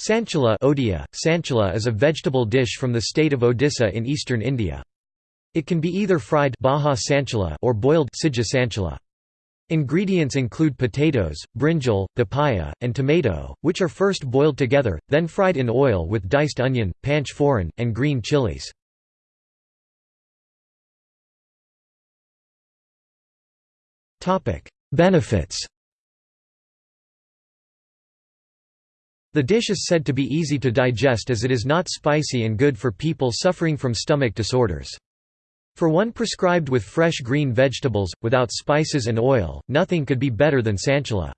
Sanchila Odia, Sanchila is a vegetable dish from the state of Odisha in eastern India. It can be either fried baha sanchila or boiled sija sanchila. Ingredients include potatoes, brinjal, papaya, and tomato, which are first boiled together, then fried in oil with diced onion, panch phoron, and green chilies. Benefits The dish is said to be easy to digest as it is not spicy and good for people suffering from stomach disorders. For one prescribed with fresh green vegetables, without spices and oil, nothing could be better than sanchila.